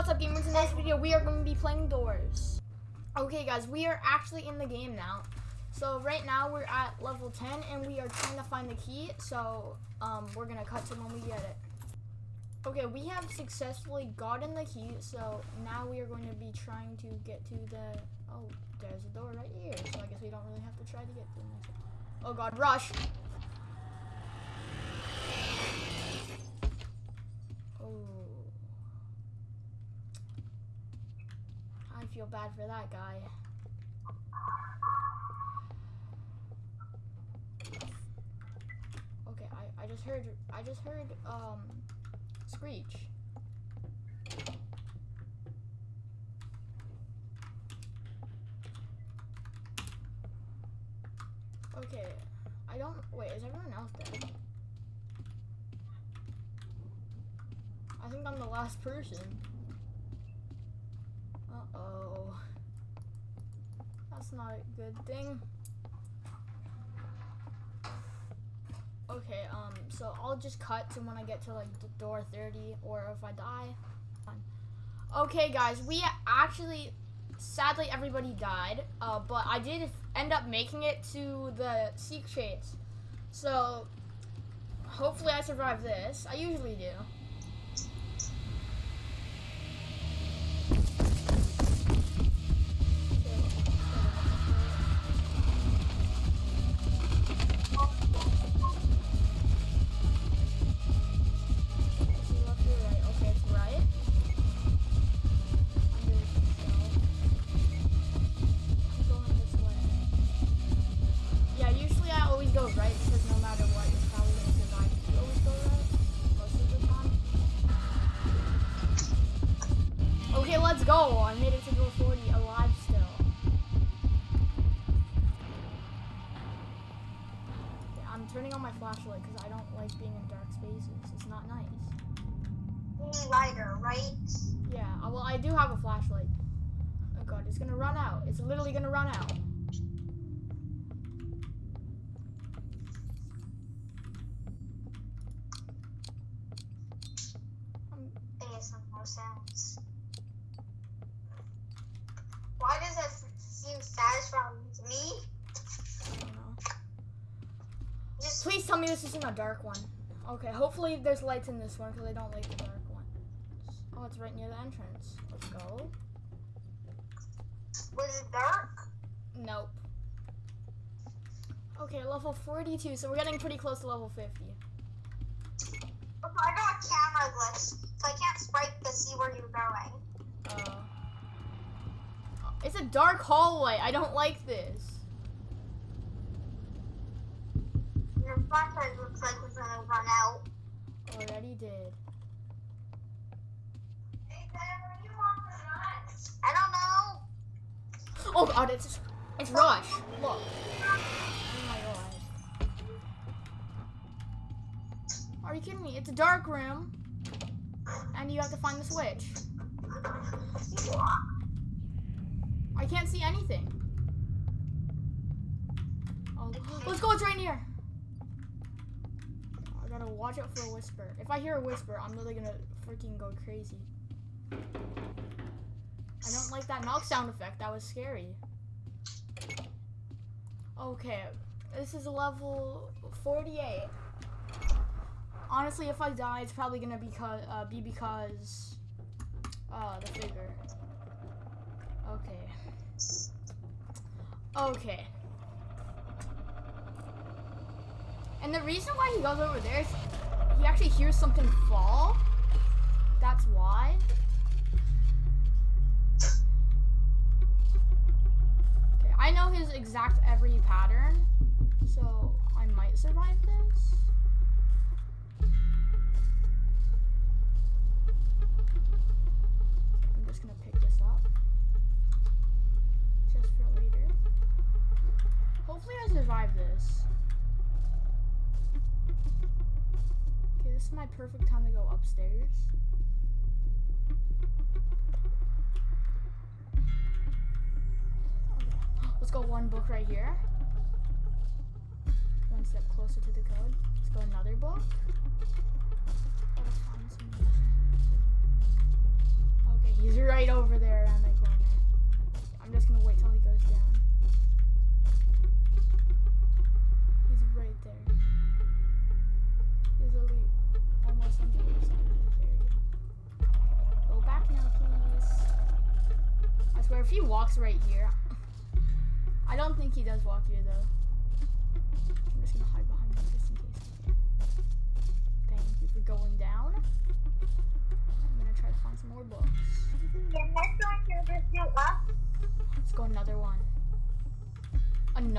what's up gamers? In this video we are going to be playing Doors. Okay guys, we are actually in the game now. So right now we're at level 10 and we are trying to find the key. So um, we're going to cut to when we get it. Okay, we have successfully gotten the key. So now we are going to be trying to get to the... Oh, there's a door right here. So I guess we don't really have to try to get it. Oh god, rush! Oh. I feel bad for that guy. Okay, I, I just heard I just heard um screech. Okay, I don't wait, is everyone else dead? I think I'm the last person. Uh-oh. That's not a good thing. Okay, um, so I'll just cut to when I get to like door 30 or if I die. Okay, guys, we actually, sadly, everybody died, uh, but I did end up making it to the Seek Chase. So, hopefully I survive this. I usually do. Not nice. lighter, right? Yeah, uh, well, I do have a flashlight. Oh god, it's gonna run out. It's literally gonna run out. Why does that seem satisfying to me? I don't know. Just Please tell me this isn't a dark one. Okay, hopefully there's lights in this one because I don't like the dark ones. Oh, it's right near the entrance. Let's go. was it dark? Nope. Okay, level 42, so we're getting pretty close to level 50. I got a camera glitch, so I can't swipe to see where you're going. Uh, it's a dark hallway. I don't like this. Flashlight looks like it's gonna run out. Oh, Already did. I don't know. Oh god, it's it's Rush. Look. Oh my god. Are you kidding me? It's a dark room, and you have to find the switch. I can't see anything. Oh, let's go. It's right near. Gotta watch out for a whisper. If I hear a whisper, I'm literally gonna freaking go crazy. I don't like that knock sound effect. That was scary. Okay, this is level 48. Honestly, if I die, it's probably gonna uh, be because uh, the figure. Okay. Okay. And the reason why he goes over there is he actually hears something fall. That's why. Okay, I know his exact every pattern, so I might survive this. Is my perfect time to go upstairs. Okay. Let's go one book right here. One step closer to the code. Let's go another book.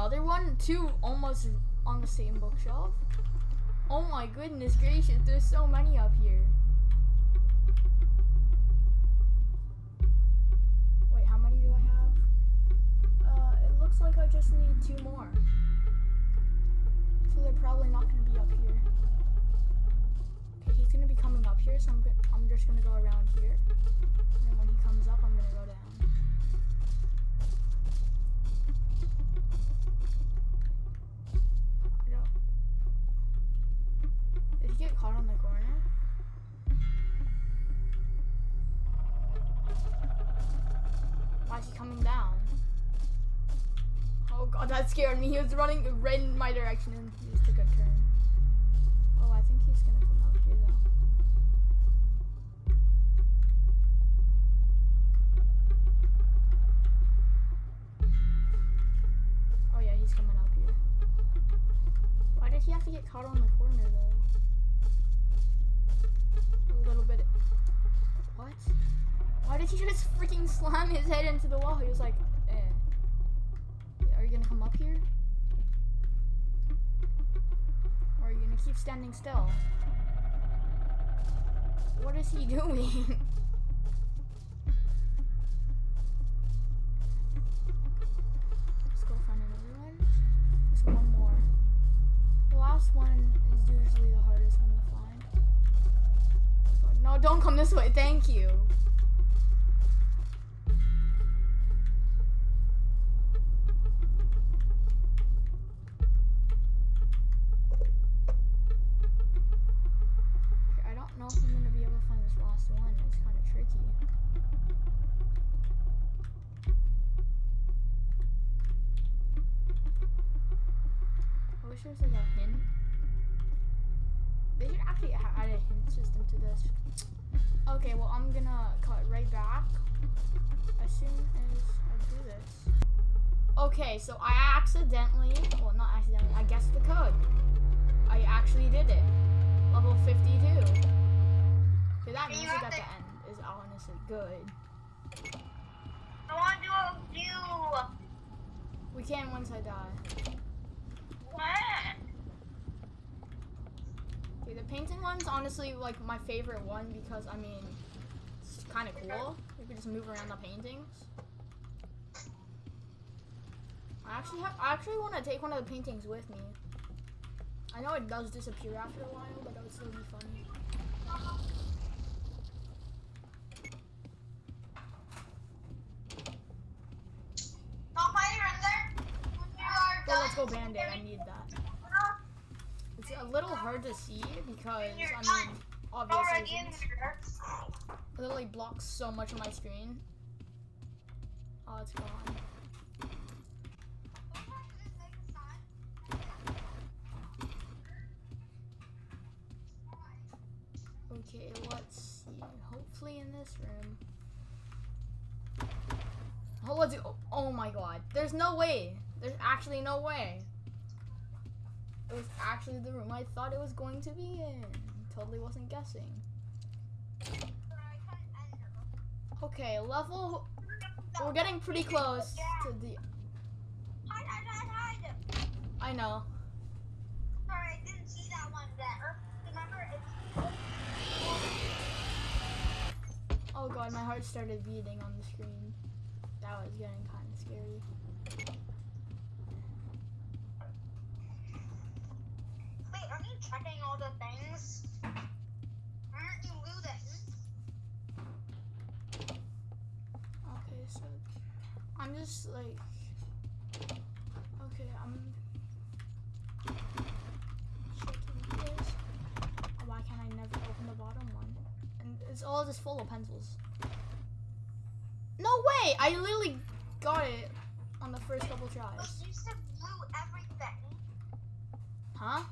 Another one? Two almost on the same bookshelf? Oh my goodness gracious, there's so many up here. Wait, how many do I have? Uh, it looks like I just need two more. So they're probably not gonna be up here. Okay, he's gonna be coming up here, so I'm, I'm just gonna go around here. And when he comes up, I'm gonna go down. I don't. Did he get caught on the corner? Why is he coming down? Oh god, that scared me. He was running right in my direction and he just took a turn. Oh, I think he's gonna come out here though. Oh yeah, he's coming up here. Why did he have to get caught on the corner though? Little bit. What? Why did he just freaking slam his head into the wall? He was like, eh. Are you gonna come up here? Or are you gonna keep standing still? What is he doing? Don't come this way. Thank you. I don't know if I'm gonna be able to find this last one. It's kind of tricky. I wish there was like a hint. They should actually add a hint system to this. Okay, well I'm gonna cut right back as soon as I do this. Okay, so I accidentally, well not accidentally, I guessed the code. I actually did it. Level 52. Okay, that You music at the end is honestly good. I want to do a view. We can once I die. What? Okay, the painting one's honestly like my favorite one because I mean, it's kind of cool. You can just move around the paintings. I actually have, I actually want to take one of the paintings with me. I know it does disappear after a while, but that would still be funny. Don't find your in there. When you are But let's go Band-Aid, I need that. It's a little hard to see because, I mean, obvious Already in reasons. here. It literally blocks so much of my screen. Oh, it's gone. Okay, let's see. Hopefully in this room. Oh, let's do. Oh, oh my god. There's no way. There's actually no way. It was actually the room I thought it was going to be in. Totally wasn't guessing. Okay, level. We're getting pretty close to the. Hide, hide, hide, hide. I know. Sorry, I didn't see that one there. Remember, it's Oh god, my heart started beating on the screen. That was getting kind of scary. Wait, are you checking all the things? Aren't you losing? Okay, so I'm just like. Okay, I'm checking this. Why can't I never open the bottom one? And it's all just full of pencils. No way! I literally got it on the first couple tries. you should loot everything. Huh?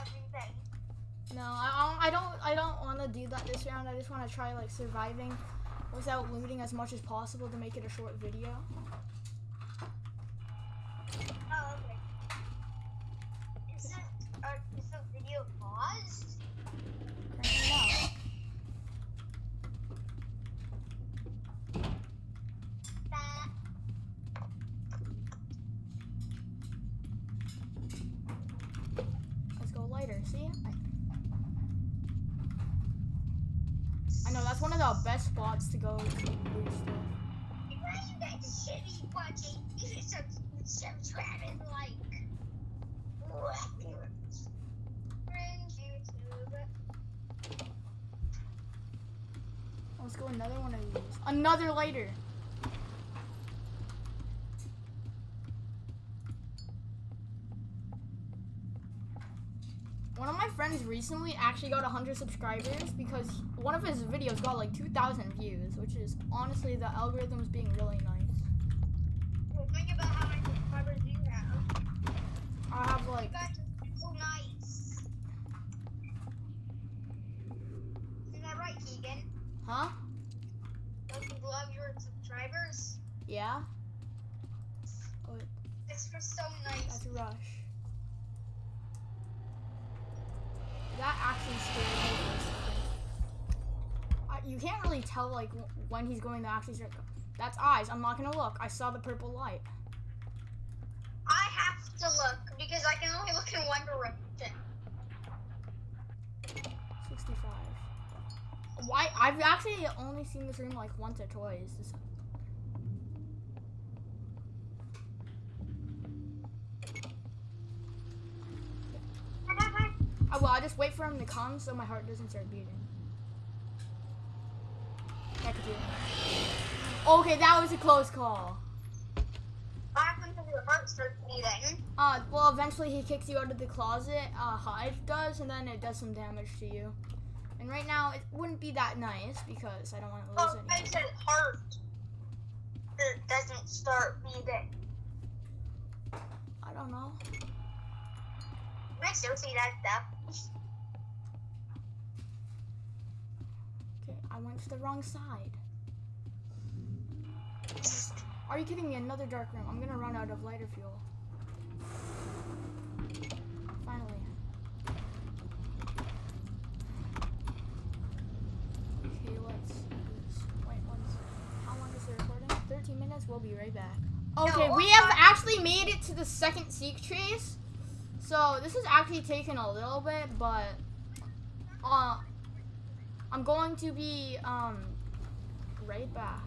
Everything. No, I. I don't. I don't want to do that this round. I just want to try like surviving without looting as much as possible to make it a short video. Oh, okay. Is it, uh, is the video paused? Currently no. That. Let's go lighter. See? I, I know that's one of the best spots to go to loot stuff. Sub- subscribe and like. Let's go another one of these. Another lighter. One of my friends recently actually got 100 subscribers because one of his videos got like 2,000 views, which is honestly the algorithm's being really nice. Well, think about how many subscribers you have. I have You like, guys are so nice. Isn't that right, Keegan? huh? Don't you love your subscribers? Yeah? It's for so nice. That's a rush. That actually scared me for a second. Uh, you can't really tell like when he's going to actually start. That's eyes. I'm not gonna look. I saw the purple light. I have to look because I can only look in one direction. 65. Why? I've actually only seen this room like once or twice. This- Oh, well, I just wait for him to come so my heart doesn't start beating. Yeah. Okay, that was a close call. What happens if your heart starts beating? Uh, well, eventually he kicks you out of the closet. Uh, Hide does, and then it does some damage to you. And right now, it wouldn't be that nice because I don't want to lose Oh, it. Said heart. It doesn't start beating. I don't know. I still see that stuff. Okay, I went to the wrong side. Are you kidding me? Another dark room. I'm gonna run out of lighter fuel. Finally. Okay, let's. Wait, what's how long is the recording? 13 minutes. We'll be right back. Okay, we have actually made it to the second seek chase. So this is actually taking a little bit, but uh, I'm going to be um right back.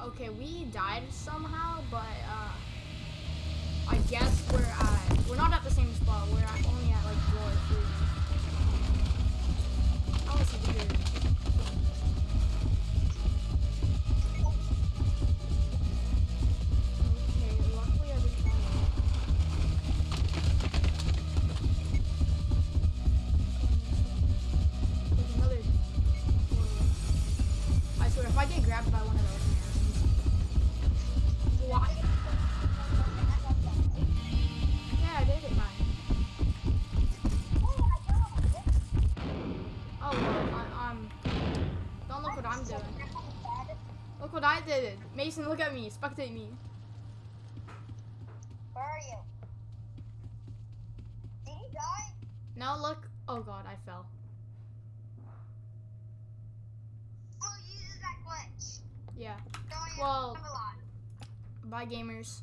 Okay, we died somehow, but uh I guess we're at we're not at the same spot. We're at, only at like floor three. What I did. It. Mason, look at me. Spectate me. Where are you? Did you die? Now look. Oh god, I fell. Oh, you used that glitch. Yeah. Going Well-. Bye, gamers.